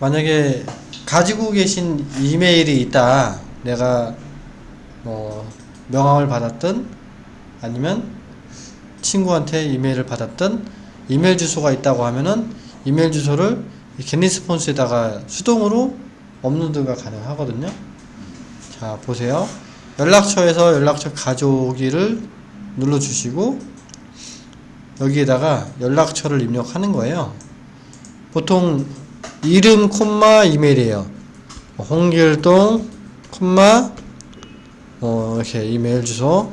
만약에 가지고 계신 이메일이 있다. 내가 뭐 명함을 받았든 아니면 친구한테 이메일을 받았든 이메일 주소가 있다고 하면은 이메일 주소를 이 겟리스폰스에다가 수동으로 업로드가 가능하거든요. 자 보세요. 연락처에서 연락처 가져오기를 눌러주시고 여기에다가 연락처를 입력하는 거예요. 보통 이름 콤마 이메일이에요. 홍길동 콤마 어 이렇게 이메일 주소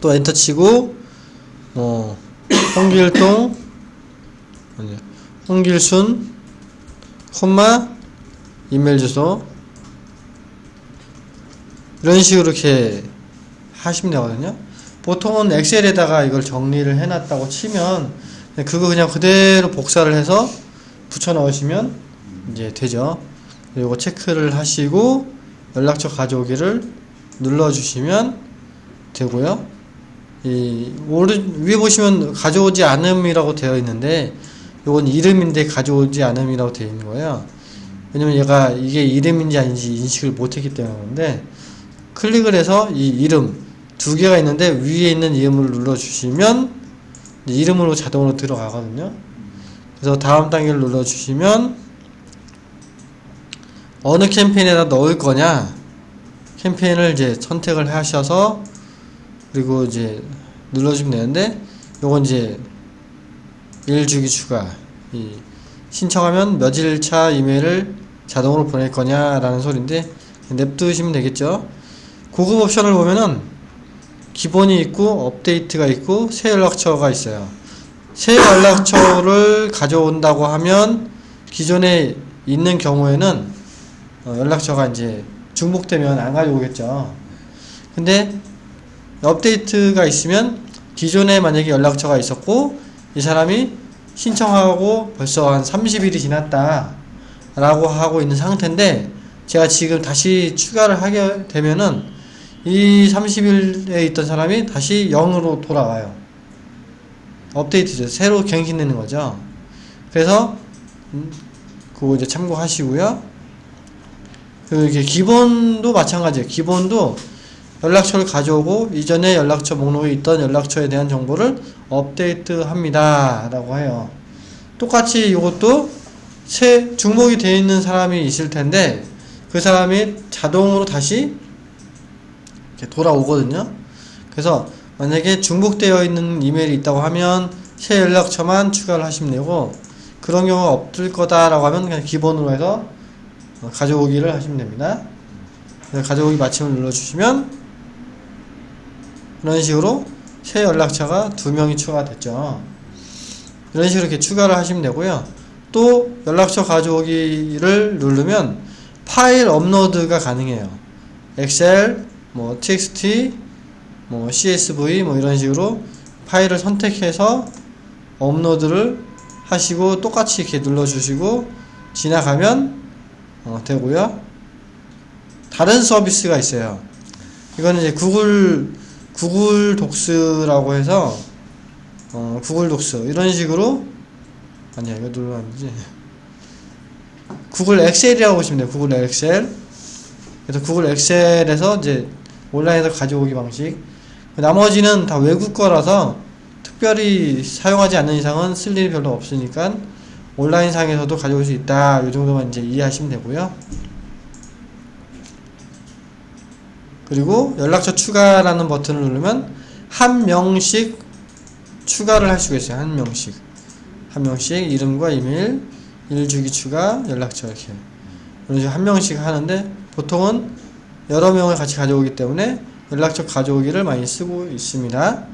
또 엔터 치고 어 홍길동 아니 홍길순 콤마 이메일 주소 이런 식으로 이렇게 하시면 되거든요. 보통은 엑셀에다가 이걸 정리를 해놨다고 치면 그거 그냥 그대로 복사를 해서 붙여 넣으시면 이제 되죠. 그리고 체크를 하시고 연락처 가져오기를 눌러주시면 되고요. 이 오른 위에 보시면 가져오지 않음이라고 되어 있는데 이건 이름인데 가져오지 않음이라고 되어 있는 거예요. 왜냐면 얘가 이게 이름인지 아닌지 인식을 못했기 때문인데 클릭을 해서 이 이름 두 개가 있는데 위에 있는 이름을 눌러주시면 이름으로 자동으로 들어가거든요. 그래서 다음 단계를 눌러주시면 어느 캠페인에다 넣을 거냐 캠페인을 이제 선택을 하셔서 그리고 이제 눌러주면 되는데 요건 이제 일주기 추가. 이 신청하면 며칠차 이메일을 자동으로 보낼 거냐라는 소리인데 냅두시면 되겠죠. 고급 옵션을 보면은 기본이 있고 업데이트가 있고 새 연락처가 있어요 새 연락처를 가져온다고 하면 기존에 있는 경우에는 어, 연락처가 이제 중복되면 안 가져오겠죠. 근데 업데이트가 있으면 기존에 만약에 연락처가 있었고 이 사람이 신청하고 벌써 한 30일이 지났다 라고 하고 있는 상태인데 제가 지금 다시 추가를 하게 되면은 이 30일에 있던 사람이 다시 0으로 돌아와요. 업데이트죠. 새로 갱신되는 거죠. 그래서 음, 그거 이제 참고하시고요. 그 이게 기본도 마찬가지예요. 기본도 연락처를 가져오고 이전에 연락처 목록에 있던 연락처에 대한 정보를 업데이트 합니다. 라고 해요. 똑같이 이것도 새 중복이 되어 있는 사람이 있을 텐데 그 사람이 자동으로 다시 돌아오거든요. 그래서 만약에 중복되어 있는 이메일이 있다고 하면 새 연락처만 추가를 하시면 되고 그런 경우가 없을 거다라고 하면 그냥 기본으로 해서 가져오기를 하시면 됩니다. 가져오기 마침을 눌러주시면 이런 식으로 새 연락처가 두 명이 추가됐죠. 이런 식으로 이렇게 추가를 하시면 되고요. 또 연락처 가져오기를 누르면 파일 업로드가 가능해요. 엑셀, 뭐 txt, 뭐 csv 뭐 이런 식으로 파일을 선택해서 업로드를 하시고 똑같이 이렇게 눌러주시고 지나가면 어, 되고요. 다른 서비스가 있어요. 이거는 이제 구글 구글 Docs라고 해서 어, 구글 Docs 이런 식으로 아니야 이거 눌러야지 구글 엑셀이라고 보시면 돼요. 구글 엑셀 그래서 구글 엑셀에서 이제 온라인에서 가져오기 방식 나머지는 다 외국 거라서 특별히 사용하지 않는 이상은 쓸 일이 별로 없으니까 온라인 상에서도 가져올 수 있다. 이 정도만 이제 이해하시면 되고요. 그리고 연락처 추가라는 버튼을 누르면 한 명씩 추가를 할 수가 있어요. 한 명씩. 한 명씩 이름과 이메일, 일주기 추가, 연락처 이렇게. 이런 식으로 한 명씩 하는데 보통은 여러 명을 같이 가져오기 때문에 연락처 가져오기를 많이 쓰고 있습니다.